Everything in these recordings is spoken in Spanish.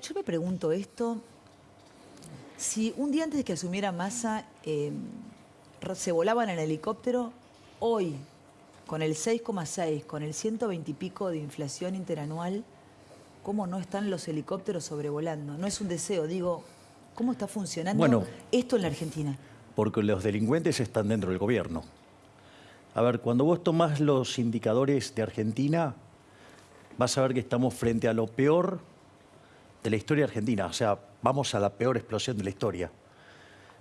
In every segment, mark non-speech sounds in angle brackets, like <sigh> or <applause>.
yo me pregunto esto, si un día antes de que asumiera Massa eh, se volaban en helicóptero, hoy, con el 6,6, con el 120 y pico de inflación interanual, ¿cómo no están los helicópteros sobrevolando? No es un deseo, digo, ¿cómo está funcionando esto en la Argentina? Porque los delincuentes están dentro del gobierno. A ver, cuando vos tomás los indicadores de Argentina, vas a ver que estamos frente a lo peor de la historia argentina. O sea, vamos a la peor explosión de la historia.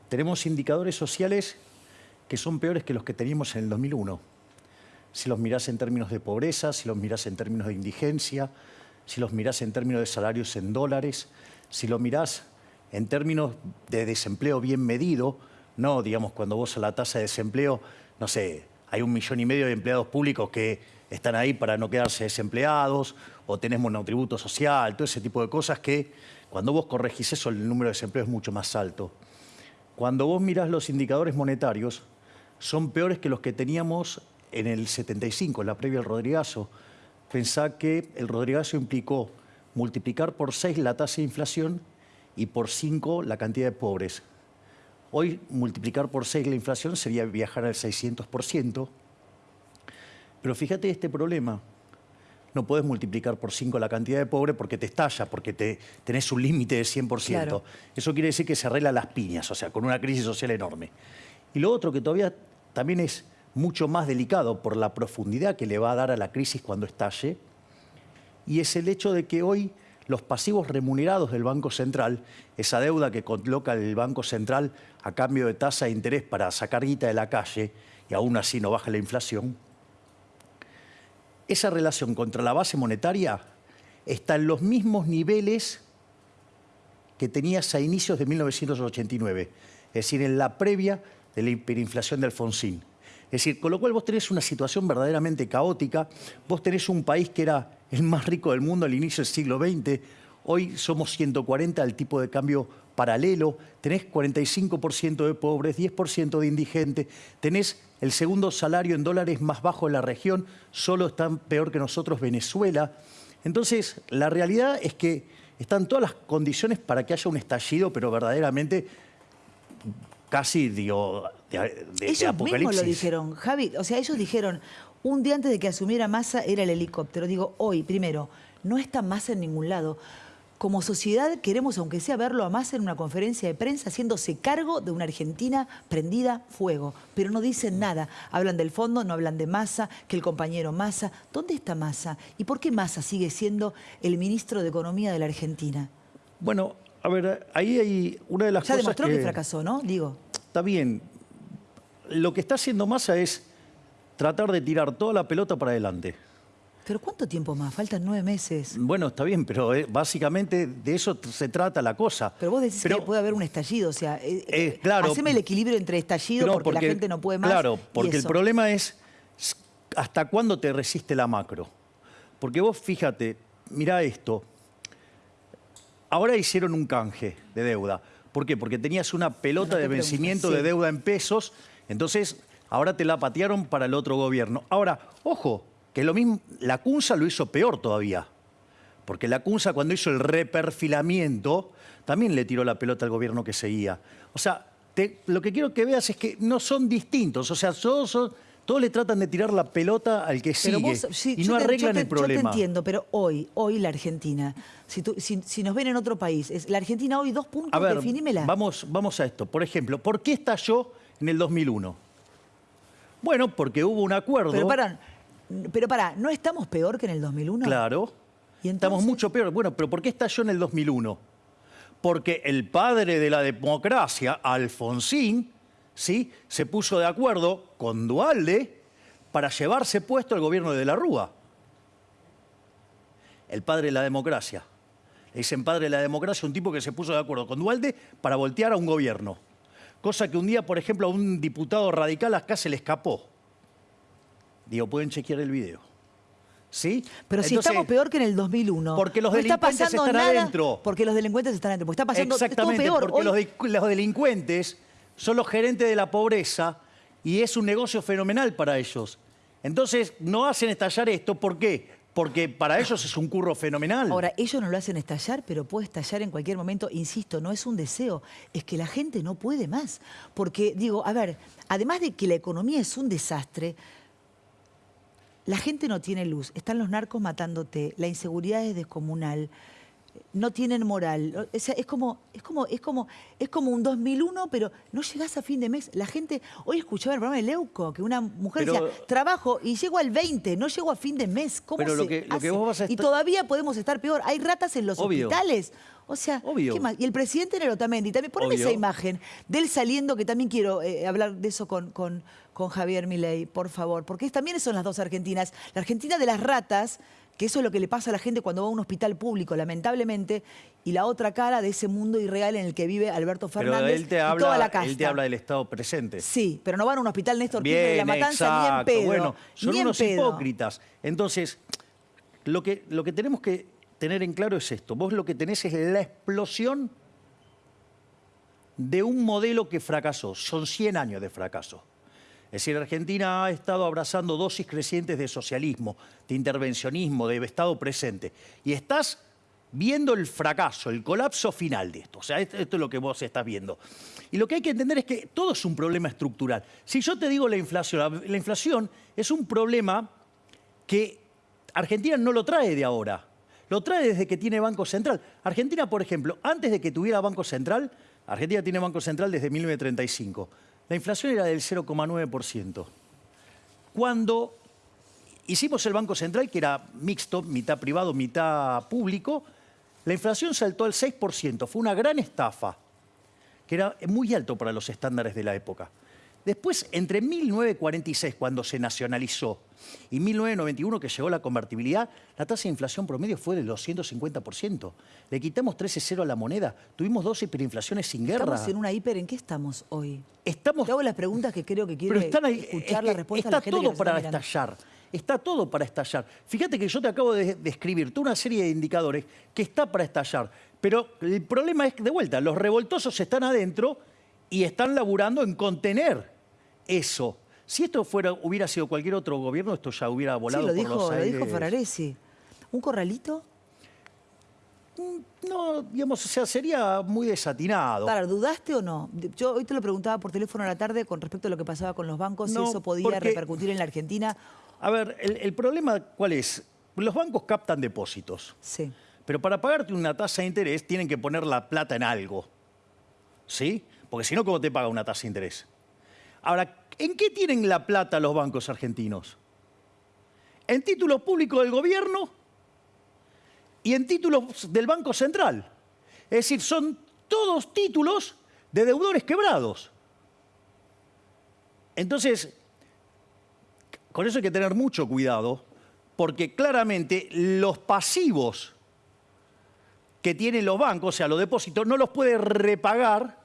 Tenemos indicadores sociales que son peores que los que teníamos en el 2001. Si los mirás en términos de pobreza, si los mirás en términos de indigencia, si los mirás en términos de salarios en dólares, si los mirás en términos de desempleo bien medido, no, digamos, cuando vos a la tasa de desempleo, no sé, hay un millón y medio de empleados públicos que están ahí para no quedarse desempleados, o tenés monotributo social, todo ese tipo de cosas que cuando vos corregís eso el número de desempleo es mucho más alto. Cuando vos mirás los indicadores monetarios, son peores que los que teníamos en el 75, en la previa del Rodrigazo. Pensá que el Rodrigazo implicó multiplicar por 6 la tasa de inflación y por 5 la cantidad de pobres. Hoy multiplicar por 6 la inflación sería viajar al 600%. Pero fíjate este problema. No puedes multiplicar por 5 la cantidad de pobres porque te estalla, porque te, tenés un límite de 100%. Eso quiere decir que se arregla las piñas, o sea, con una crisis social enorme. Y lo otro que todavía también es mucho más delicado por la profundidad que le va a dar a la crisis cuando estalle, y es el hecho de que hoy los pasivos remunerados del Banco Central, esa deuda que coloca el Banco Central a cambio de tasa de interés para sacar guita de la calle, y aún así no baja la inflación, esa relación contra la base monetaria está en los mismos niveles que tenías a inicios de 1989, es decir, en la previa de la hiperinflación de Alfonsín. Es decir, con lo cual vos tenés una situación verdaderamente caótica, vos tenés un país que era el más rico del mundo al inicio del siglo XX, hoy somos 140 al tipo de cambio paralelo, tenés 45% de pobres, 10% de indigentes, tenés el segundo salario en dólares más bajo de la región, solo están peor que nosotros Venezuela. Entonces, la realidad es que están todas las condiciones para que haya un estallido, pero verdaderamente casi digo, de, de, ellos mismos lo dijeron, Javi. O sea, ellos dijeron, un día antes de que asumiera Massa era el helicóptero. Digo, hoy, primero, no está Massa en ningún lado. Como sociedad queremos, aunque sea verlo a Massa en una conferencia de prensa, haciéndose cargo de una Argentina prendida fuego. Pero no dicen nada. Hablan del fondo, no hablan de Massa, que el compañero Massa. ¿Dónde está Massa? ¿Y por qué Massa sigue siendo el ministro de Economía de la Argentina? Bueno, a ver, ahí hay una de las ya cosas demostró que... fracasó, ¿no? Digo. Está bien. Lo que está haciendo Massa es tratar de tirar toda la pelota para adelante. ¿Pero cuánto tiempo más? Faltan nueve meses. Bueno, está bien, pero eh, básicamente de eso se trata la cosa. Pero vos decís que puede haber un estallido, o sea, eh, eh, claro, haceme el equilibrio entre estallido porque, la gente no puede más. Claro, porque el problema es hasta cuándo te resiste la macro. Porque vos fíjate, mira esto, ahora hicieron un canje de deuda. ¿Por qué? Porque tenías una pelota de vencimiento de deuda en pesos, entonces ahora te la patearon para el otro gobierno. Ahora, ojo, que lo mismo, la CUNSA lo hizo peor todavía. Porque la CUNSA cuando hizo el reperfilamiento, también le tiró la pelota al gobierno que seguía. O sea, lo que quiero que veas es que no son distintos. O sea, todos, todos le tratan de tirar la pelota al que sigue y no arreglan el problema. Yo te entiendo, pero hoy, hoy la Argentina, si, si, nos ven en otro país, es la Argentina hoy dos puntos, a ver, definímela. Vamos, vamos a esto. Por ejemplo, ¿por qué estalló en el 2001? Bueno, porque hubo un acuerdo... Pero para, pero para, ¿no estamos peor que en el 2001? Claro. ¿Y estamos mucho peor. Bueno, pero ¿por qué estalló en el 2001? Porque el padre de la democracia, Alfonsín, ¿sí? se puso de acuerdo con Dualde para llevarse puesto el gobierno de, de la Rúa. El padre de la democracia. Le dicen padre de la democracia un tipo que se puso de acuerdo con Dualde para voltear a un gobierno. Cosa que un día, por ejemplo, a un diputado radical acá se le escapó. Digo, pueden chequear el video. ¿Sí? Pero si estamos peor que en el 2001. Porque los delincuentes están adentro. Porque los delincuentes están adentro. Porque está pasando Exactamente, peor. porque los, delincuentes son los gerentes de la pobreza y es un negocio fenomenal para ellos. Entonces, no hacen estallar esto. ¿Por qué? porque para ellos es un curro fenomenal. Ahora, ellos no lo hacen estallar, pero puede estallar en cualquier momento. Insisto, no es un deseo, es que la gente no puede más. Porque, digo, a ver, además de que la economía es un desastre, la gente no tiene luz, están los narcos matándote, la inseguridad es descomunal no tienen moral. es, como, es, como, es, como, es como un 2001, pero no llegás a fin de mes. La gente, hoy escuchaba el programa de Leuco, que una mujer decía, trabajo y llego al 20, no llego a fin de mes. ¿Cómo pero se lo que, lo que vos vas a Y todavía podemos estar peor. Hay ratas en los hospitales. O sea, ¿qué más? Y el presidente Nerotamendi, también poneme esa imagen de él saliendo, que también quiero eh, hablar de eso con, con, con Javier Milei, por favor, porque también son las dos Argentinas. La Argentina de las ratas, que eso es lo que le pasa a la gente cuando va a un hospital público, lamentablemente, y la otra cara de ese mundo irreal en el que vive Alberto Fernández él te habla, y toda la casta. Él te habla del Estado presente. Sí, pero no van a un hospital Néstor Kirchner de la Matanza ni en pedo. Bueno, son unos hipócritas. Entonces, lo que, lo que tenemos que tener en claro es esto. Vos lo que tenés es la explosión de un modelo que fracasó. Son 100 años de fracaso. Es decir, Argentina ha estado abrazando dosis crecientes de socialismo, de intervencionismo, de Estado presente. Y estás viendo el fracaso, el colapso final de esto. O sea, esto, es lo que vos estás viendo. Y lo que hay que entender es que todo es un problema estructural. Si yo te digo la inflación, la inflación es un problema que Argentina no lo trae de ahora. Lo trae desde que tiene Banco Central. Argentina, por ejemplo, antes de que tuviera Banco Central, Argentina tiene Banco Central desde 1935 la inflación era del 0,9%. Cuando hicimos el Banco Central, que era mixto, mitad privado, mitad público, la inflación saltó al 6%. Fue una gran estafa, que era muy alto para los estándares de la época. Después, entre 1946, cuando se nacionalizó, y 1991, que llegó la convertibilidad, la tasa de inflación promedio fue del 250%. Le quitamos 13,0 a la moneda. Tuvimos dos hiperinflaciones sin guerra. Estamos en una hiper. ¿En qué estamos hoy? Estamos... Te hago las preguntas que creo que quiere escuchar la respuesta está a la gente todo para estallar. Está todo para estallar. Fíjate que yo te acabo de describir toda una serie de indicadores que está para estallar. Pero el problema es que, de vuelta, los revoltosos están adentro y están laburando en contener eso. Si esto fuera, hubiera sido cualquier otro gobierno, esto ya hubiera volado sí, lo por dijo, los aires. lo dijo Fararesi. ¿Un corralito? Mm, no, digamos, o sea, sería muy desatinado. Para, ¿dudaste o no? Yo hoy te lo preguntaba por teléfono a la tarde con respecto a lo que pasaba con los bancos, si eso podía repercutir en la Argentina. A ver, el, el, problema, ¿cuál es? Los bancos captan depósitos. Sí. Pero para pagarte una tasa de interés tienen que poner la plata en algo. ¿Sí? Porque si no, ¿cómo te paga una tasa de interés? Ahora, ¿en qué tienen la plata los bancos argentinos? En títulos públicos del gobierno y en títulos del Banco Central. Es decir, son todos títulos de deudores quebrados. Entonces, con eso hay que tener mucho cuidado, porque claramente los pasivos que tienen los bancos, o sea, los depósitos, no los puede repagar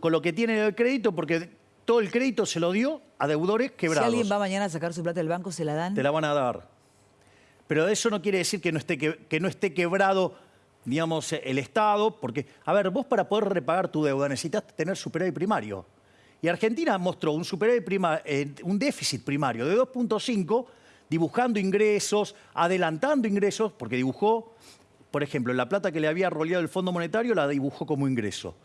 con lo que tienen el crédito, porque todo el crédito se lo dio a deudores quebrados. Si alguien va mañana a sacar su plata del banco, ¿se la dan? Te la van a dar. Pero eso no quiere decir que no esté, que, no esté quebrado, digamos, el Estado, porque, a ver, vos para poder repagar tu deuda necesitas tener superávit primario. Y Argentina mostró un, eh, un déficit primario de 2.5, dibujando ingresos, adelantando ingresos, porque dibujó, por ejemplo, la plata que le había roleado el Fondo Monetario la dibujó como ingreso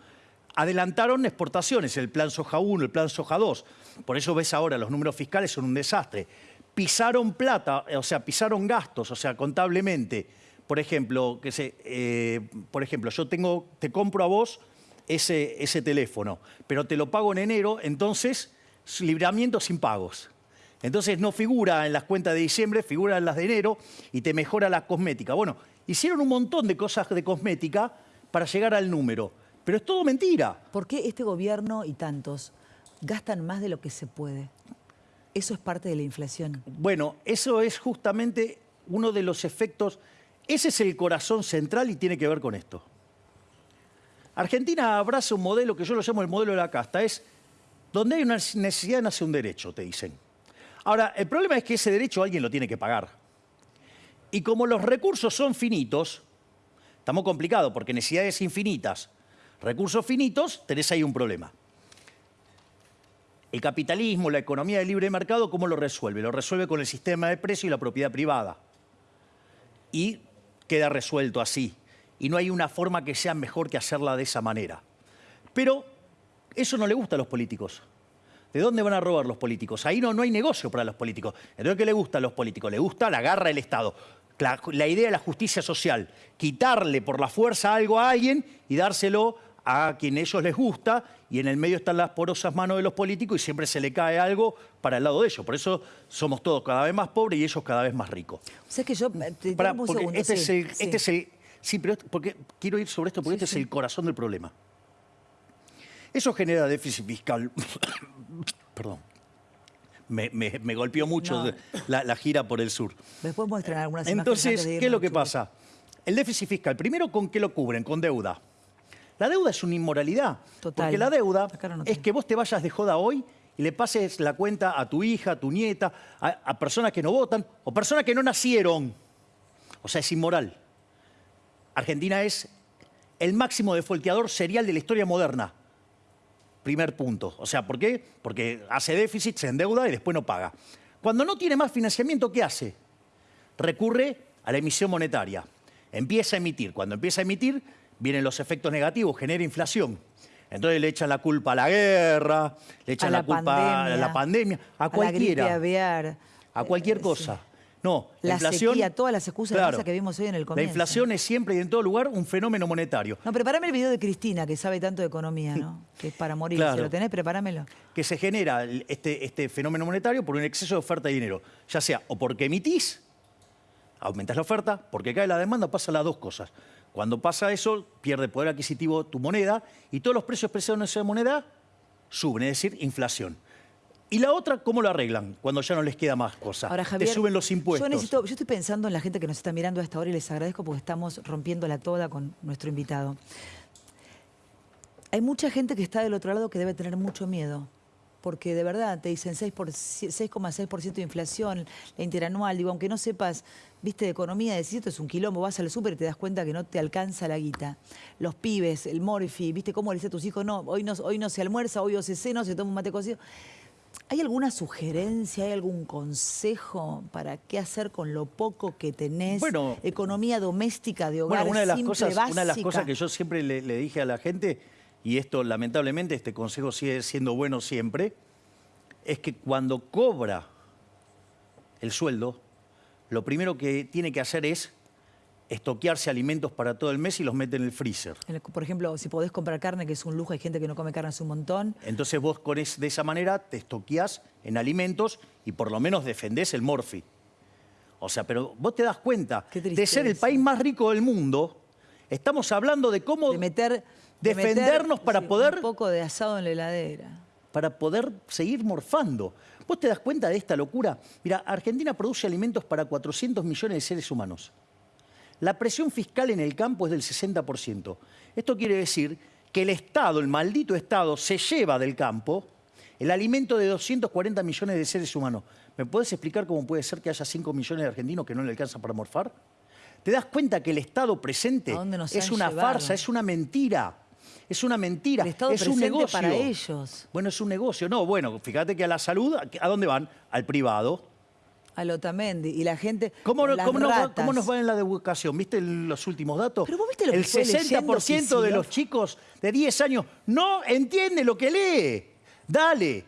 adelantaron exportaciones, el plan soja 1, el plan soja 2. Por eso ves ahora, los números fiscales son un desastre. Pisaron plata, o sea, pisaron gastos, o sea, contablemente. Por ejemplo, que se, eh, por ejemplo yo tengo, te compro a vos ese, ese teléfono, pero te lo pago en enero, entonces libramiento sin pagos. Entonces no figura en las cuentas de diciembre, figura en las de enero y te mejora la cosmética. Bueno, hicieron un montón de cosas de cosmética para llegar al número. Pero es todo mentira. ¿Por qué este gobierno y tantos gastan más de lo que se puede? Eso es parte de la inflación. Bueno, eso es justamente uno de los efectos, ese es el corazón central y tiene que ver con esto. Argentina abraza un modelo que yo lo llamo el modelo de la casta, es donde hay una necesidad nace un derecho, te dicen. Ahora, el problema es que ese derecho alguien lo tiene que pagar. Y como los recursos son finitos, estamos complicados porque necesidades infinitas recursos finitos, tenés ahí un problema. El capitalismo, la economía del libre mercado, ¿cómo lo resuelve? Lo resuelve con el sistema de precio y la propiedad privada. y queda resuelto así. Y no hay una forma que sea mejor que hacerla de esa manera. Pero eso no le gusta a los políticos. ¿De dónde van a robar los políticos? Ahí no, no hay negocio para los políticos. Entonces, ¿qué le gusta a los políticos? Le gusta la garra del Estado. La, la idea de la justicia social. Quitarle por la fuerza algo a alguien y dárselo a quien ellos les gusta y en el medio están las porosas manos de los políticos y siempre se le cae algo para el lado de ellos. Por eso somos todos cada vez más pobres y ellos cada vez más ricos. O sea, que yo... eh, Te, porque segundo, este, sí, es el, sí. este es el- Sí, pero esto- porque quiero ir sobre esto porque Sí, este es el corazón del problema. Eso genera déficit fiscal. <coughs> Perdón. Me, me- me golpeó mucho No. la, la gira por el sur. Después muestran algunas Entonces, ¿qué es lo que pasa? El déficit fiscal, primero, ¿con qué lo cubren? Con deuda. La deuda es una inmoralidad. Total. Porque la deuda no es que vos te vayas de joda hoy y le pases la cuenta a tu hija, a tu nieta, a, a personas que no votan o personas que no nacieron. O sea, es inmoral. Argentina es el máximo defolteador serial de la historia moderna. Primer punto. O sea, ¿por qué? Porque hace déficit, se endeuda y después no paga. Cuando no tiene más financiamiento, ¿qué hace? Recurre a la emisión monetaria. Empieza a emitir. Cuando empieza a emitir, vienen los efectos negativos, genera inflación. Entonces le echan la culpa a la guerra, le echan la, la culpa pandemia, a la pandemia, a la cualquiera. aviar. A cualquier Eh, cosa. sí. No, la, La inflación. sequía, todas las excusas de Claro. que vimos hoy en el La comienzo. inflación es siempre y en todo lugar un fenómeno monetario. No, prepárame el video de Cristina, que sabe tanto de economía, ¿no? <laughs> Que es para morir. Claro. Si lo tenés, prepáramelo. que se genera este, este fenómeno monetario por un exceso de oferta de dinero. Ya sea o porque emitís, aumentas la oferta, porque cae la demanda, pasan las dos cosas. Cuando pasa eso, pierde poder adquisitivo tu moneda y todos los precios expresados en esa moneda suben, es decir, inflación. Y la otra, ¿cómo lo arreglan? Cuando ya no les queda más cosa. Ahora, Javier, Te suben los impuestos. Yo, necesito, yo estoy pensando en la gente que nos está mirando a esta hora y les agradezco porque estamos rompiéndola toda con nuestro invitado. Hay mucha gente que está del otro lado que debe tener mucho miedo. Porque de verdad te dicen 6 por- 6,6% de inflación, la interanual. Digo, aunque no sepas, viste, de economía, decís esto es un quilombo, vas al súper y te das cuenta que no te alcanza la guita. Los pibes, el morfi, viste, cómo le dice a tus hijos, no, hoy no, hoy no se almuerza, hoy o se cena, se toma un mate cocido. ¿Hay alguna sugerencia, hay algún consejo para qué hacer con lo poco que tenés? Bueno. Economía doméstica de hogar Bueno, una de las simple, cosas, una de las cosas que yo siempre le, le dije a la gente, y esto lamentablemente este consejo sigue siendo bueno siempre, es que cuando cobra el sueldo, lo primero que tiene que hacer es estoquearse alimentos para todo el mes y los mete en el freezer. Por ejemplo, si podés comprar carne, que es un lujo, hay gente que no come carne hace un montón. Entonces vos con es- de esa manera te estoqueás en alimentos y por lo menos defendés el morfi. O sea, pero vos te das cuenta de ser el país más rico del mundo, estamos hablando de cómo De meter... meter, defendernos para sí, poder Un poco de asado en la heladera. para poder seguir morfando. ¿Vos te das cuenta de esta locura? Mira, Argentina produce alimentos para 400 millones de seres humanos. La presión fiscal en el campo es del 60%. Esto quiere decir que el Estado, el maldito Estado, se lleva del campo el alimento de 240 millones de seres humanos. ¿Me puedes explicar cómo puede ser que haya 5 millones de argentinos que no le alcanzan para morfar? ¿Te das cuenta que el Estado presente ¿A dónde nos es una llevado? farsa, es una mentira? Es una mentira, El Estado es un negocio. para ellos. Bueno, es un negocio. No, bueno, fíjate que a la salud, ¿a dónde van? Al privado. A Lotamendi. Y la gente. ¿Cómo, no- las cómo cómo nos va en la educación? ¿Viste el- los últimos datos? Pero vos viste lo que El leyendo 60% de los chicos de 10 años no entiende lo que lee. Dale,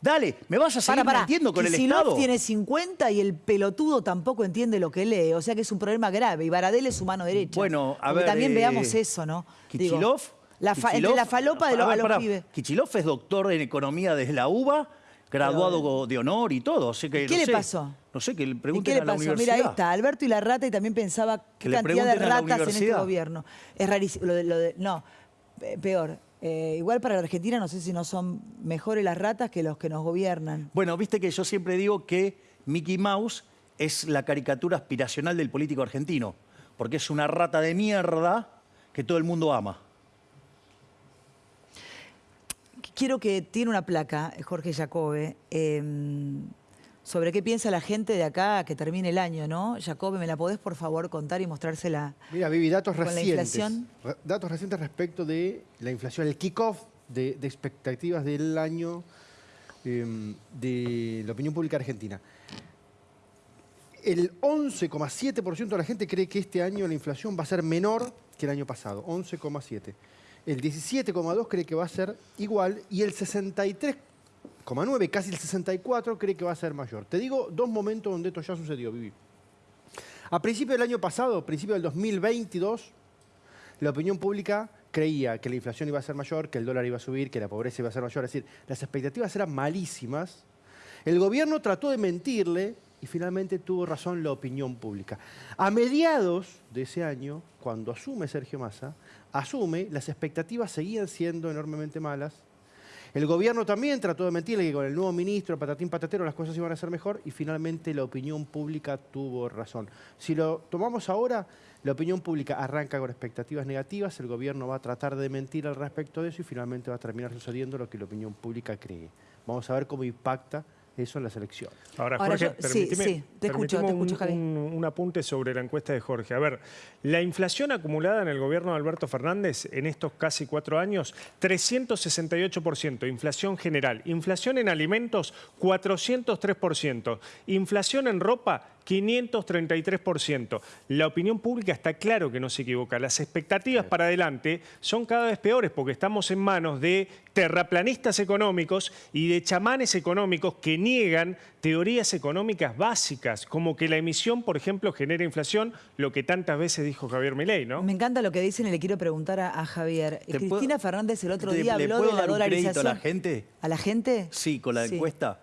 dale. ¿Me vas a seguir Para, para. mintiendo con el Kicillof Estado? tiene 50 y el pelotudo tampoco entiende lo que lee. O sea que es un problema grave. Y Baradel es su mano derecha. Bueno, a Porque ver, también eh, veamos eso, ¿no? Kichilov. La fa- Kichilov- entre la falopa de los, A ver, a los pará. pibes. Kichilov es doctor en economía desde la UBA, graduado de honor y todo. así que, ¿Y qué no le sé, pasó? No sé, que le ¿Y pregunten qué le a la pasó? universidad. Mira, ahí está, Alberto y la rata, y también pensaba qué cantidad de ratas en este gobierno. Es rarísimo. Lo de, lo de- no, pe- peor. Eh, igual para la Argentina no sé si no son mejores las ratas que los que nos gobiernan. Bueno, viste que yo siempre digo que Mickey Mouse es la caricatura aspiracional del político argentino, porque es una rata de mierda que todo el mundo ama. Quiero que tiene una placa, Jorge Jacobe, eh, sobre qué piensa la gente de acá que termine el año, ¿no? Jacobe, ¿me la podés por favor contar y mostrársela? Mira, Vivi, datos Con la recientes. inflación. Re- Datos recientes respecto de la inflación, el kickoff de, de expectativas del año eh, de la opinión pública argentina. El 11,7% de la gente cree que este año la inflación va a ser menor que el año pasado, 11,7%. El 17,2% cree que va a ser igual y el 63,9%, casi el 64%, cree que va a ser mayor. Te digo dos momentos donde esto ya sucedió, Vivi. A principio del año pasado, a principio del 2022, la opinión pública creía que la inflación iba a ser mayor, que el dólar iba a subir, que la pobreza iba a ser mayor. Es decir, las expectativas eran malísimas. El gobierno trató de mentirle y finalmente tuvo razón la opinión pública. A mediados de ese año, cuando asume Sergio Massa, asume, las expectativas seguían siendo enormemente malas. El gobierno también trató de mentirle que con el nuevo ministro, patatín patatero, las cosas iban a ser mejor y finalmente la opinión pública tuvo razón. Si lo tomamos ahora, la opinión pública arranca con expectativas negativas, el gobierno va a tratar de mentir al respecto de eso y finalmente va a terminar sucediendo lo que la opinión pública cree. Vamos a ver cómo impacta eso en la selección. Ahora, Ahora Jorge, yo- sí, permitime- sí, te escucho, te escucho, un- un apunte sobre la encuesta de Jorge. A ver, la inflación acumulada en el gobierno de Alberto Fernández en estos casi cuatro años, 368%, inflación general. Inflación en alimentos, 403%. Inflación en ropa, 533%. La opinión pública está claro que no se equivoca. Las expectativas para adelante son cada vez peores porque estamos en manos de terraplanistas económicos y de chamanes económicos que niegan teorías económicas básicas, como que la emisión, por ejemplo, genera inflación, lo que tantas veces dijo Javier Milei, ¿no? Me encanta lo que dicen y le quiero preguntar a, a Javier. ¿Te Cristina puedo- Fernández el otro ¿Le- día le habló puedo de la dar un crédito a dolarización. la gente? ¿A la gente? Sí, con la Sí. encuesta.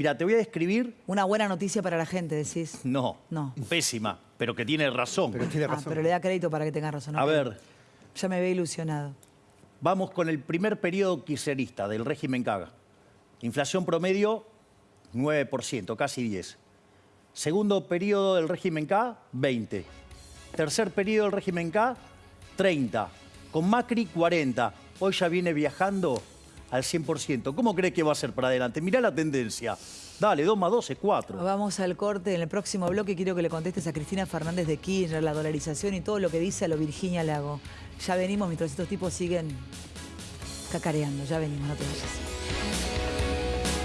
Mira, te voy a describir, Una buena noticia para la gente, decís. no, No. pésima, pero que tiene razón. Pero tiene Ah, pero le da crédito para que tenga razón. A ver, Ya me ve ilusionado. vamos con el primer periodo kirchnerista del régimen Caga. Inflación promedio, 9%, casi 10. Segundo periodo del régimen K, 20. Tercer periodo del régimen K, 30. Con Macri, 40. Hoy ya viene viajando al 100%. ¿Cómo cree que va a ser para adelante? Mirá la tendencia. Dale, 2 más 2 es 4. Vamos al corte. En el próximo bloque quiero que le contestes a Cristina Fernández de Kirchner, la dolarización y todo lo que dice a lo Virginia Lago. Ya venimos mientras estos tipos siguen cacareando. Ya venimos, no te vayas.